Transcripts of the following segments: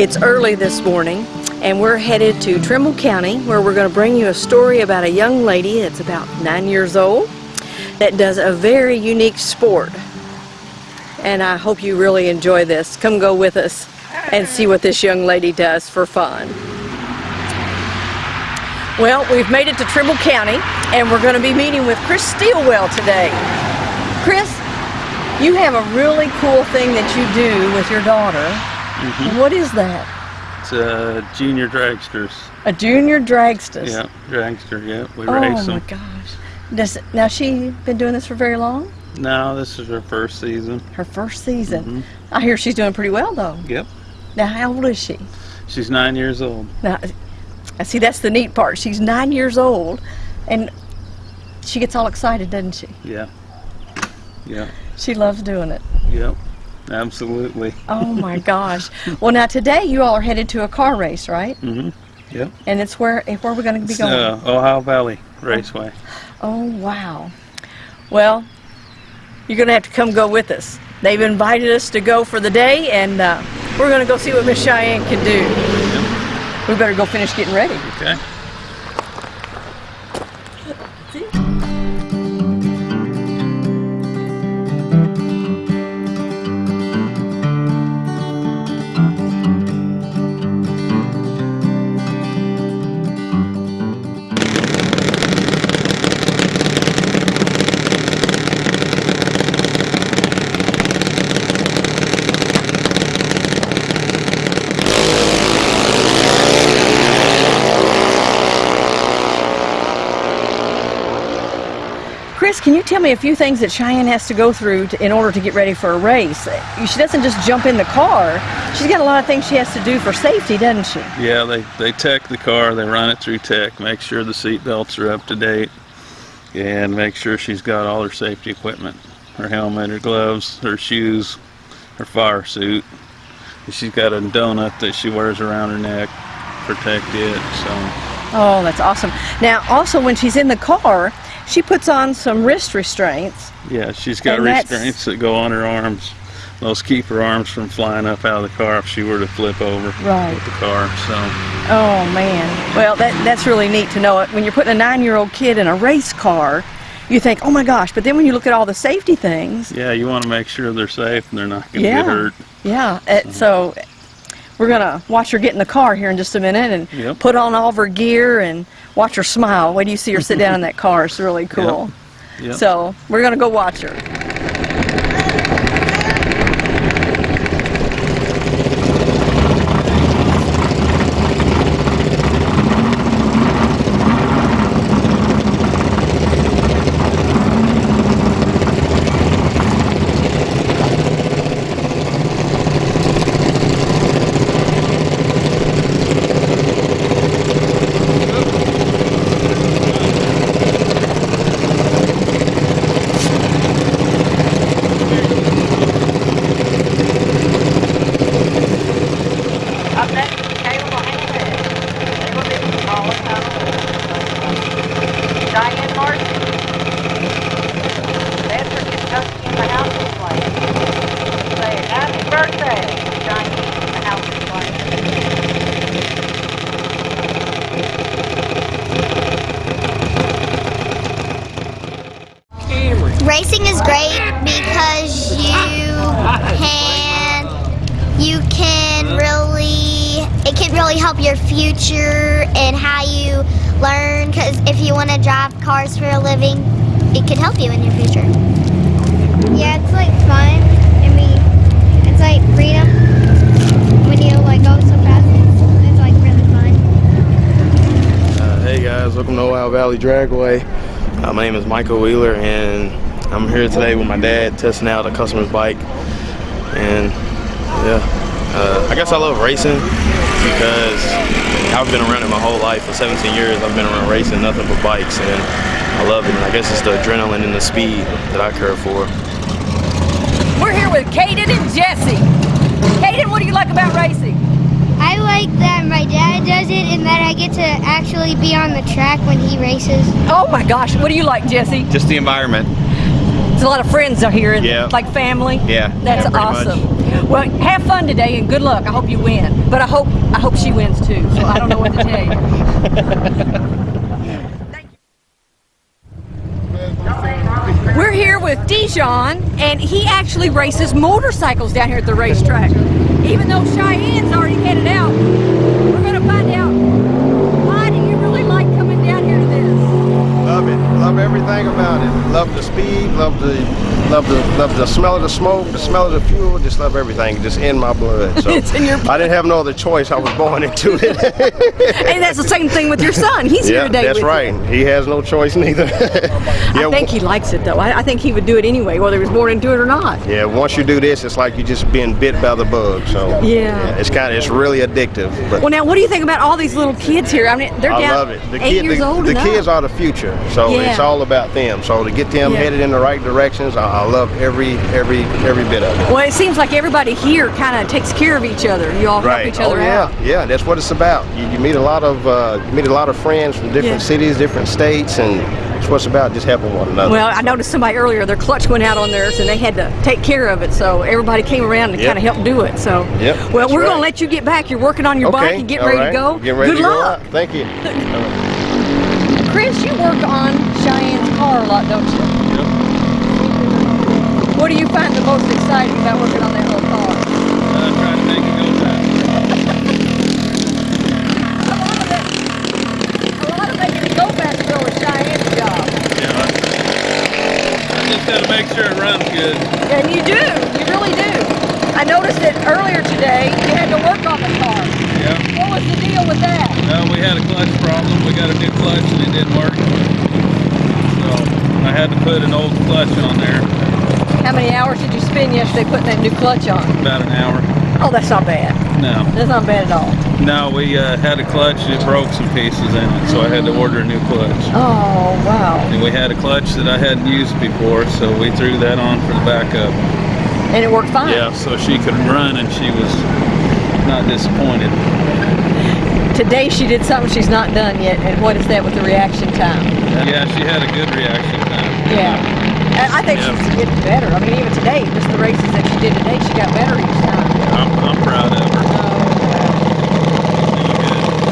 It's early this morning and we're headed to Trimble County where we're going to bring you a story about a young lady that's about nine years old that does a very unique sport. And I hope you really enjoy this. Come go with us and see what this young lady does for fun. Well, we've made it to Trimble County and we're going to be meeting with Chris Steelwell today. Chris, you have a really cool thing that you do with your daughter. Mhm. What is that? It's a junior dragsters. A junior dragster. Yeah, dragster. Yeah, we Oh race them. Oh my gosh. Does now she been doing this for very long? No, this is her first season. Her first season. Mhm. I hear she's doing pretty well though. Yep. Now how old is she? She's nine years old. Now I see that's the neat part. She's nine years old and she gets all excited, doesn't she? Yeah. Yeah. She loves doing it. Yep. Absolutely. Oh my gosh. Well now today you all are headed to a car race, right? Mm-hmm. Yep. And it's where where we're gonna be going. uh, Ohio Valley Raceway. Oh, wow. Well, you're going to have to come go with us. They've invited us to go for the day, and uh, we're going to go see what Miss Cheyenne can do. We better go finish getting ready. Okay. Chris, can you tell me a few things that Cheyenne has to go through to, in order to get ready for a race? She doesn't just jump in the car. She's got a lot of things she has to do for safety, doesn't she? Yeah, they, they tech the car, they run it through tech, make sure the seat belts are up to date, and make sure she's got all her safety equipment, her helmet, her gloves, her shoes, her fire suit. She's got a donut that she wears around her neck, protect it, so Oh, that's awesome. Now, also when she's in the car, she puts on some wrist restraints. yeah, she's got restraints that go on her arms. Those keep her arms from flying up out of the car if she were to flip over Right. with the car. So Oh man. Well, that that's really neat to know it. When you're putting a nine-year-old kid in a race car, you think, oh my gosh. But then when you look at all the safety things, yeah, you want to make sure they're safe and they're not going to Yeah. get hurt. yeah. Uh, it, so we're gonna watch her get in the car here in just a minute and Yep. put on all of her gear and watch her smile. Do you see her sit down in that car? It's really cool. Yep. So we're gonna go watch her. Up next, Caleb Haynes. Diane Martin. Bedford, Kentucky in the house display. Say happy birthday, Diane in the house display. Racing is great because you can you can really it can really help your future and how you learn because if you want to drive cars for a living it can help you in your future Yeah, it's like fun. I mean, it's like freedom when you like go so fast. It's, it's like really fun. Uh, hey guys, welcome to Ohio Valley Dragway. Uh, my name is Michael Wheeler and I'm here today with my dad testing out a customer's bike. And yeah, uh, I guess I love racing because I've been around it my whole life. For 17 years I've been around racing, nothing but bikes and I love it. And I guess it's the adrenaline and the speed that I care for. We're here with Kaden and Jesse. Kaden, what do you like about racing? I like that my dad does it and that I get to actually be on the track when he races. Oh my gosh, what do you like, Jesse? Just the environment. There's a lot of friends out here, Yeah. like family. Yeah, That's yeah, pretty much. Well, have fun today and good luck. I hope you win. But I hope I hope she wins too. So I don't know what to tell you. We're here with Dijon, and he actually races motorcycles down here at the racetrack. Even though Cheyenne's already headed out, we're going to find out it. Love everything about it. Love the speed. Love the love the love the smell of the smoke. The smell of the fuel. Just love everything. Just in my blood. So It's in your Blood. I didn't have no other choice. I was born into it. And that's the same thing with your son. He's here yeah, today that's right. you. He has no choice neither. yeah. I think he likes it though. I, I think he would do it anyway, whether he was born into it or not. yeah. Once you do this, it's like you're just being bit by the bug. So Yeah. it's kind of it's really addictive. But Well, now what do you think about all these little kids here? I mean, they're I down love it. The, eight kid, years the, old the kids are the future, so Yeah. it's all about them. So to get them Yeah. headed in the right directions, I, I love every every every bit of it. Well, it seems like everybody here kind of takes care of each other. You all help each other oh, yeah. out. Yeah, that's what it's about. You, you meet a lot of uh, you meet a lot of friends from different Yeah. cities, different states, and it's what it's about. Just helping one another. Well, I noticed somebody earlier, their clutch went out on theirs and they had to take care of it. So everybody came around and Yep. kind of helped do it. So, Yep, well, we're going right. to let you get back. You're working on your bike and getting all ready right. to go. Ready Good to luck. out. Thank you. Chris, you work on Cheyenne's car a lot, don't you? Yep. What do you find the most exciting about working on that little car? Uh, trying to make it go fast. A lot of it, a lot of making it go fast though is Cheyenne's job. Yeah. I, just gotta make sure it runs good. And you do, you really do. I noticed that earlier today you had to work on the car. Yeah. What was the deal with that? No, we had a clutch problem. We got a new clutch and it didn't work. So I had to put an old clutch on there, How many hours did you spend yesterday putting that new clutch on? about an hour. Oh, that's not bad. No, That's not bad at all. no, we uh, had a clutch. and It broke some pieces in it, so I had to order a new clutch. Oh, wow. And we had a clutch that I hadn't used before, so we threw that on for the backup. And it worked fine. Yeah, so she could run and she was not disappointed. Today she did something she's not done yet. And what is that with the reaction time? Yeah, she had a good reaction time. Yeah. And I think Yeah. she's getting better. I mean, even today, just the races that she did today, she got better each time. I'm, I'm proud of her.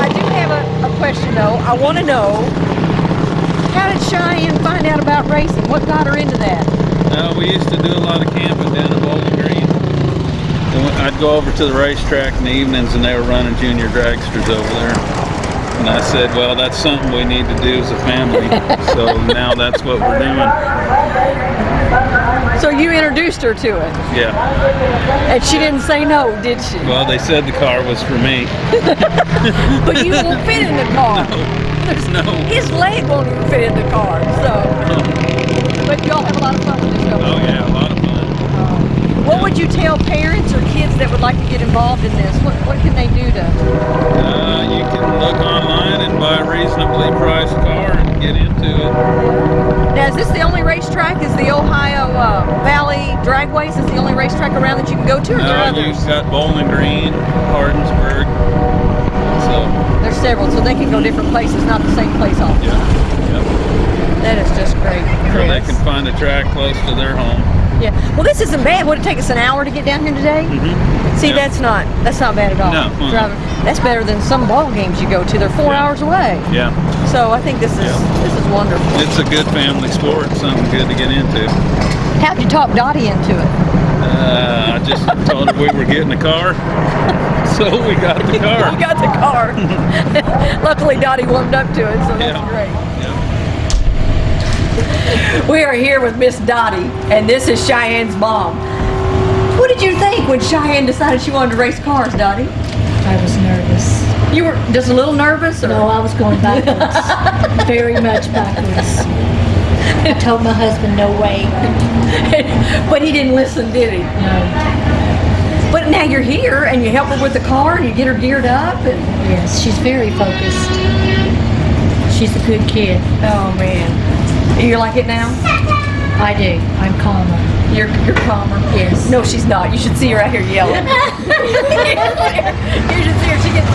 I do have a, a question though. I want to know how did Cheyenne find out about racing? What got her into that? Uh, we used to do a lot of camping down at Bowling Green. And when- I'd go over to the racetrack in the evenings and they were running junior dragsters over there. And I said, well, that's something we need to do as a family. so now that's what we're doing. So you introduced her to it, Yeah. and she didn't say no, did she? Well, they said the car was for me. But you won't fit in the car. No. His leg won't even fit in the car. So, but y'all have a lot of fun with this. don't? Oh, yeah, a lot of fun. What would you tell parents that would like to get involved in this? What, what can they do to? Uh, you can look online and buy a reasonably priced car and get into it. Now, is this the only racetrack? Is the Ohio uh, Valley Dragways is the only racetrack around that you can go to, or Uh, you've got Bowling Green, Hardinsburg. So, There's several, so they can go different places, not the same place all the yeah. time. yeah. That is just great, So they can find a track close to their home. Yeah. Well, this isn't bad. Would it take us an hour to get down here today? See, Yeah. that's not that's not bad at all. No, uh-uh. Driving. That's better than some ball games you go to. They're four Yeah. hours away. Yeah. So I think this is Yeah. this is wonderful. It's a good family sport, something good to get into. How'd you talk Dottie into it? Uh, I just told her we were getting a car, so we got the car. we got the car. Luckily, Dottie warmed up to it, so that's great. We are here with Miss Dottie, and this is Cheyenne's mom. What did you think when Cheyenne decided she wanted to race cars, Dottie? I was nervous. You were just a little nervous, or No, I was going backwards. Very much backwards. I told my husband no way. but he didn't listen, did he? No. But now you're here, and you help her with the car, and you get her geared up, and Yes, she's very focused. She's a good kid. oh man, you like it now? I do. I'm calmer. You're you're calmer. Yes. No, she's not. You should see her out here yelling. you should see her. She gets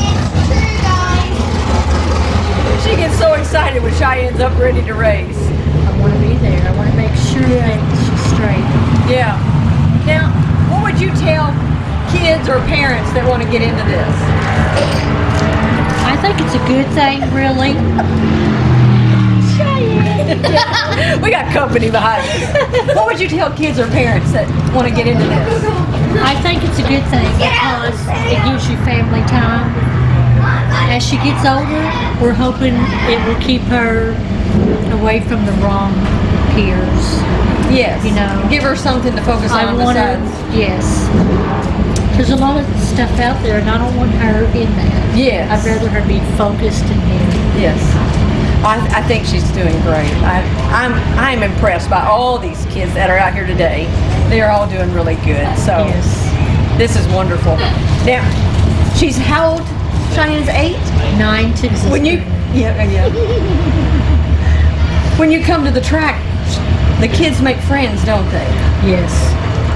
It's true, guys. she gets so excited when Cheyenne's up ready to race. I want to be there. I want to make sure that she's straight. Yeah. Now, what would you tell kids or parents that want to get into this? I think it's a good thing, really. we got company behind us. what would you tell kids or parents that want to get into this? I think it's a good thing because it gives you family time. As she gets older, we're hoping it will keep her away from the wrong peers. Yes. You know. give her something to focus I on want her, yes. There's a lot of stuff out there, and I don't want her in that. Yes. I'd rather her be focused in here. Yes. I, I think she's doing great. I, I'm I'm impressed by all these kids that are out here today. They are all doing really good. So Yes. this is wonderful. Now, she's how old? Cheyenne's eight. Nine to When you yeah yeah. when you come to the track, the kids make friends, don't they? Yes.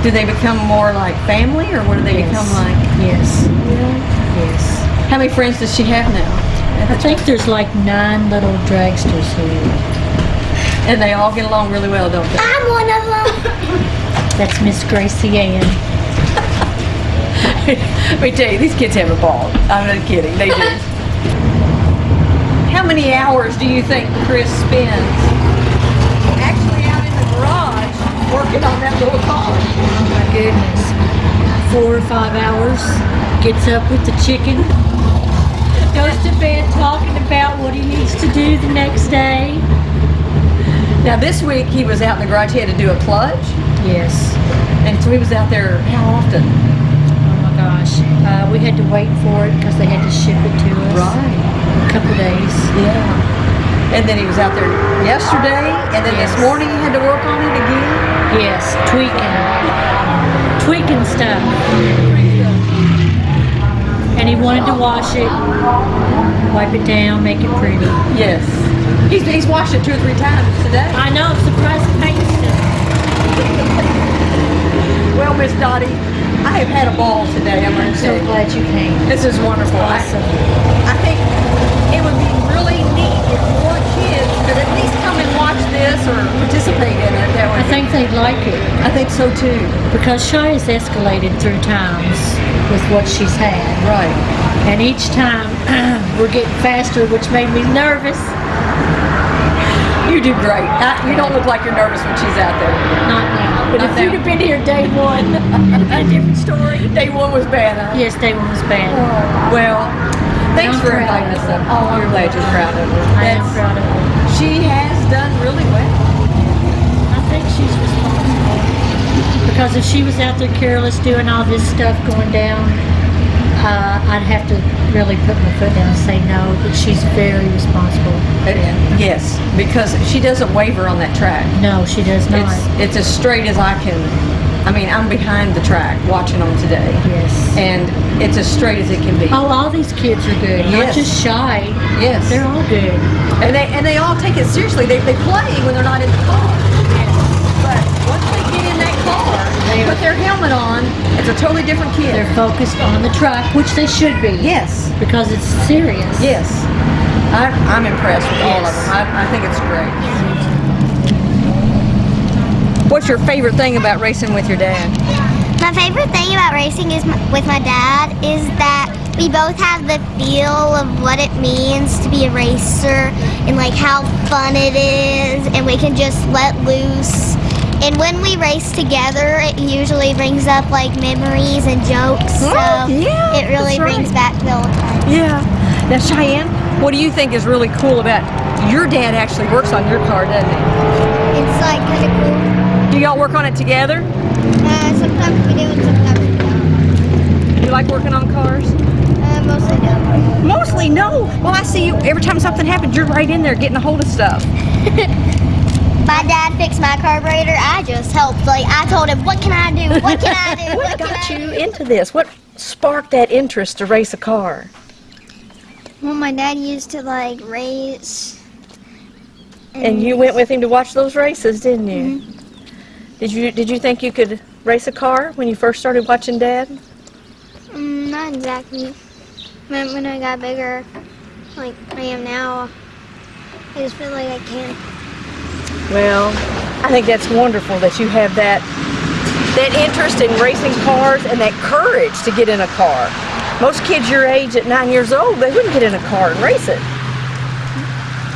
Do they become more like family, or what do they yes. become like? Yes. Yes. How many friends does she have now? I think there's like nine little dragsters here. And they all get along really well, don't they? I'm one of them. That's Miss Gracie Ann. Let me tell you, these kids have a ball. I'm not kidding, they do. How many hours do you think Chris spends actually out in the garage working on that little car? Oh my goodness. Four or five hours. Gets up with the chicken. Goes to bed talking about what he needs to do the next day. Now this week he was out in the garage. He had to do a clutch, Yes. and so he was out there how often? Oh my gosh. Uh, we had to wait for it because they had to ship it to us. Right. A couple days. Yeah. And then he was out there yesterday, and then this morning he had to work on it again. Yes. Tweaking. Tweaking stuff. And he wanted to wash it, wipe it down, make it pretty. Yes. He's, he's washed it two or three times today. I know, I'm surprised the paint still. Well, Miss Dottie, I have had a ball today. I'm I'm so glad you came. this is wonderful. I- Awesome. I think it would be really neat if more kids could at least come and watch this or participate in it. That I think they'd like it I think so too. because Shy has escalated through times with what she's had. Right. And each time we're getting faster, which made me nervous. You do great. I, you don't look like you're nervous when she's out there. Not now. But Not if now. you'd have been here day one, it'd have been a different story. Day one was bad. Huh? Yes, day one was bad. Oh. Well, thanks I'm for inviting us up. Oh, you're glad you're proud of her. I am proud of her. She has done really well. I think she's responsible. Because if she was out there careless doing all this stuff going down, uh, I'd have to really put my foot down and say no, but she's very responsible. Yes, because she doesn't waver on that track. No, she does not. It's it's as straight as I can. I mean, I'm behind the track watching them today, yes. and it's as straight as it can be. Oh, all these kids are good. Not just shy. yes, They're all good. and they and they all take it seriously. They they play when they're not in the car, but once they get in car, they put their helmet on. It's a totally different kid. They're focused on the track, which they should be. yes, Because it's serious. yes. I, I'm impressed with all of them. I, I think it's great. What's your favorite thing about racing with your dad? My favorite thing about racing is m with my dad is that we both have the feel of what it means to be a racer and like how fun it is and we can just let loose. And when we race together, it usually brings up like memories and jokes. So Oh, yeah, it really that's brings back the old times. Yeah. Now, Cheyenne, what do you think is really cool about your dad actually works on your car, doesn't he? It's like kind of cool. Do y'all work on it together? Uh, sometimes we do and sometimes we don't. You like working on cars? Uh, mostly don't. Mostly no. Well, I see you every time something happens, you're right in there getting a hold of stuff. My dad fixed my carburetor. I just helped. Like I told him, "What can I do? What can I do? What What got you do?" into this? What sparked that interest to race a car? Well, my dad used to like race. And you went with him to watch those races, didn't you? Did you Did you think you could race a car when you first started watching Dad? Mm, not exactly. When, when I got bigger, like I am now, I just feel like I can. Well, I think that's wonderful that you have that that interest in racing cars and that courage to get in a car. Most kids your age at nine years old, they wouldn't get in a car and race it.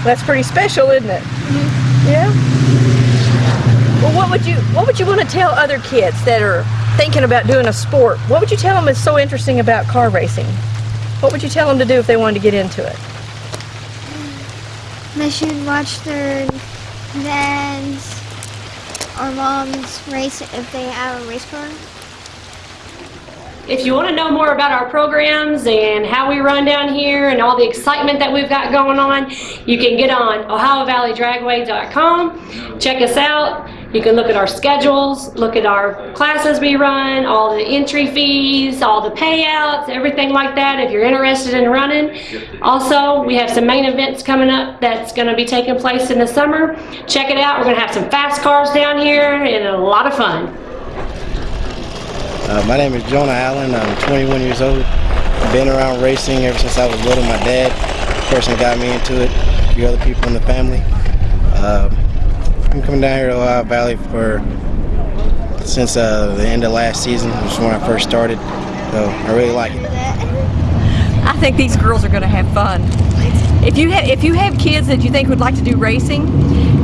That's pretty special, isn't it? Mm-hmm. Yeah. Well, what would you what would you want to tell other kids that are thinking about doing a sport? What would you tell them is so interesting about car racing? What would you tell them to do if they wanted to get into it? They should watch their dads or moms race if they have a race car. If you want to know more about our programs and how we run down here and all the excitement that we've got going on, you can get on OhioValleyDragway.com. Check us out. You can look at our schedules, look at our classes we run, all the entry fees, all the payouts, everything like that if you're interested in running. Also, we have some main events coming up that's going to be taking place in the summer. Check it out. We're going to have some fast cars down here and a lot of fun. Uh, my name is Jonah Allen. I'm 21 years old. Been around racing ever since I was little. My dad, the person that got me into it, a few other people in the family. Um, I'm coming down here to Ohio Valley for since uh, the end of last season, which is when I first started. So I really like it. I think these girls are going to have fun. If you have if you have kids that you think would like to do racing,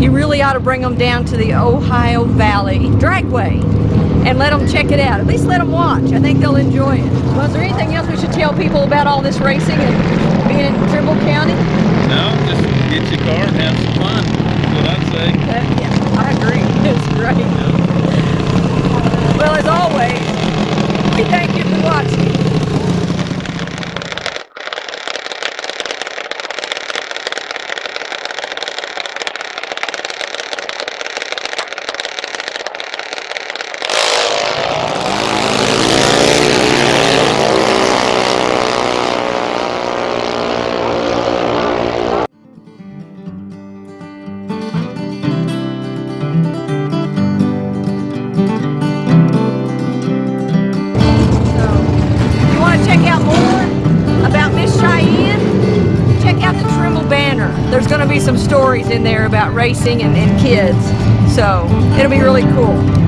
you really ought to bring them down to the Ohio Valley Dragway and let them check it out. At least let them watch. I think they'll enjoy it. Was there anything else we should tell people about all this racing and being in Trimble County? No, just get your car and have some fun. Say. Uh, yeah, I agree. It's great. Well, as always, we thank you for watching. Stories in there about racing and, and kids. So it'll be really cool.